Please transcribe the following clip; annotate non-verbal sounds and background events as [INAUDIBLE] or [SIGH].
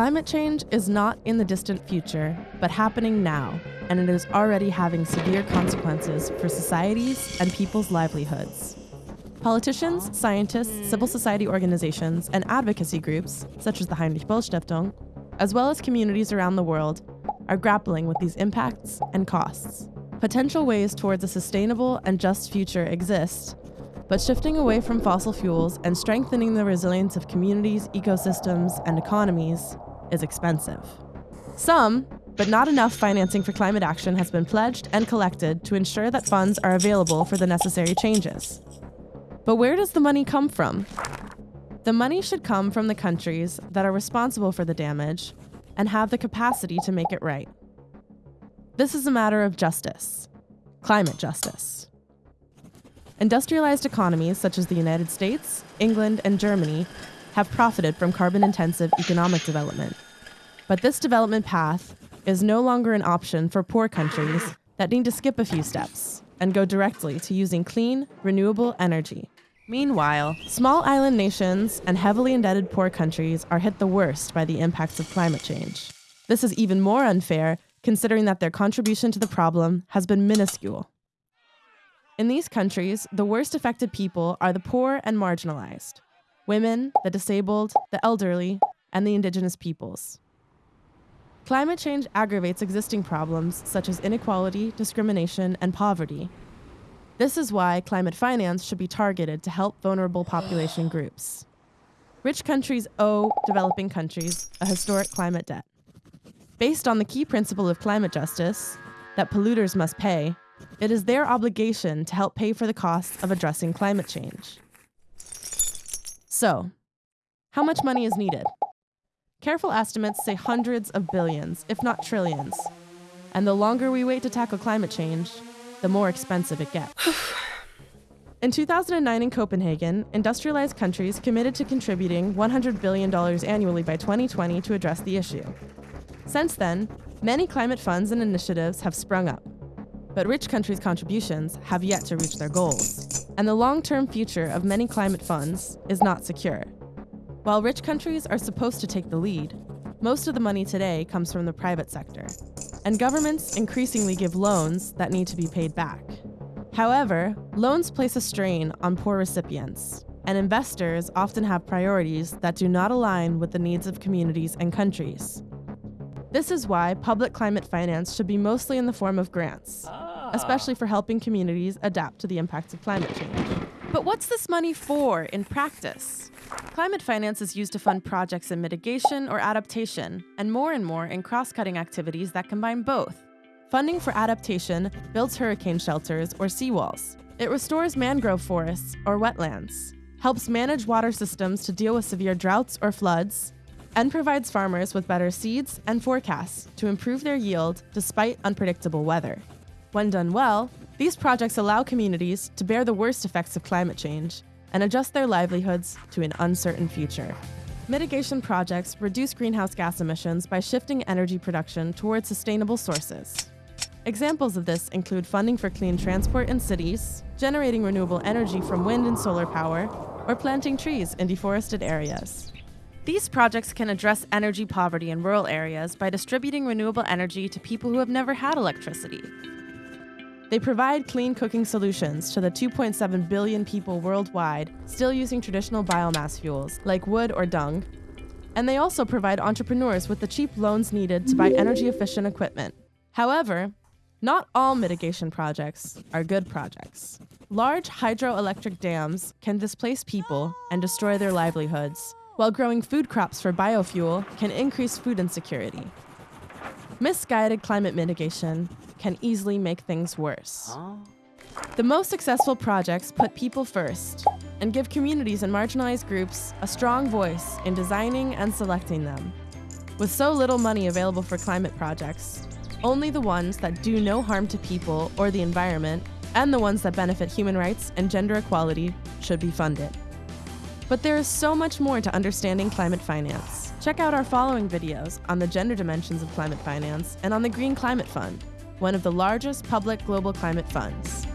Climate change is not in the distant future, but happening now, and it is already having severe consequences for societies and people's livelihoods. Politicians, scientists, civil society organizations, and advocacy groups, such as the Heinrich Böll Stiftung, as well as communities around the world, are grappling with these impacts and costs. Potential ways towards a sustainable and just future exist, but shifting away from fossil fuels and strengthening the resilience of communities, ecosystems, and economies is expensive. Some, but not enough financing for climate action has been pledged and collected to ensure that funds are available for the necessary changes. But where does the money come from? The money should come from the countries that are responsible for the damage and have the capacity to make it right. This is a matter of justice, climate justice. Industrialized economies such as the United States, England, and Germany have profited from carbon intensive economic development. But this development path is no longer an option for poor countries that need to skip a few steps and go directly to using clean, renewable energy. Meanwhile, small island nations and heavily indebted poor countries are hit the worst by the impacts of climate change. This is even more unfair considering that their contribution to the problem has been minuscule. In these countries, the worst affected people are the poor and marginalized women, the disabled, the elderly, and the indigenous peoples. Climate change aggravates existing problems such as inequality, discrimination, and poverty. This is why climate finance should be targeted to help vulnerable population groups. Rich countries owe developing countries a historic climate debt. Based on the key principle of climate justice, that polluters must pay, it is their obligation to help pay for the costs of addressing climate change. So, how much money is needed? Careful estimates say hundreds of billions, if not trillions. And the longer we wait to tackle climate change, the more expensive it gets. [SIGHS] In 2009 in Copenhagen, industrialized countries committed to contributing $100 billion annually by 2020 to address the issue. Since then, many climate funds and initiatives have sprung up. But rich countries' contributions have yet to reach their goals, and the long-term future of many climate funds is not secure. While rich countries are supposed to take the lead, most of the money today comes from the private sector, and governments increasingly give loans that need to be paid back. However, loans place a strain on poor recipients, and investors often have priorities that do not align with the needs of communities and countries. This is why public climate finance should be mostly in the form of grants, ah. especially for helping communities adapt to the impacts of climate change. But what's this money for in practice? Climate finance is used to fund projects in mitigation or adaptation, and more and more in cross-cutting activities that combine both. Funding for adaptation builds hurricane shelters or seawalls. It restores mangrove forests or wetlands, helps manage water systems to deal with severe droughts or floods, and provides farmers with better seeds and forecasts to improve their yield despite unpredictable weather. When done well, these projects allow communities to bear the worst effects of climate change and adjust their livelihoods to an uncertain future. Mitigation projects reduce greenhouse gas emissions by shifting energy production towards sustainable sources. Examples of this include funding for clean transport in cities, generating renewable energy from wind and solar power, or planting trees in deforested areas. These projects can address energy poverty in rural areas by distributing renewable energy to people who have never had electricity. They provide clean cooking solutions to the 2.7 billion people worldwide still using traditional biomass fuels like wood or dung. And they also provide entrepreneurs with the cheap loans needed to buy energy efficient equipment. However, not all mitigation projects are good projects. Large hydroelectric dams can displace people and destroy their livelihoods, while growing food crops for biofuel can increase food insecurity. Misguided climate mitigation can easily make things worse. Ah. The most successful projects put people first and give communities and marginalized groups a strong voice in designing and selecting them. With so little money available for climate projects, only the ones that do no harm to people or the environment and the ones that benefit human rights and gender equality should be funded. But there is so much more to understanding climate finance. Check out our following videos on the gender dimensions of climate finance and on the Green Climate Fund, one of the largest public global climate funds.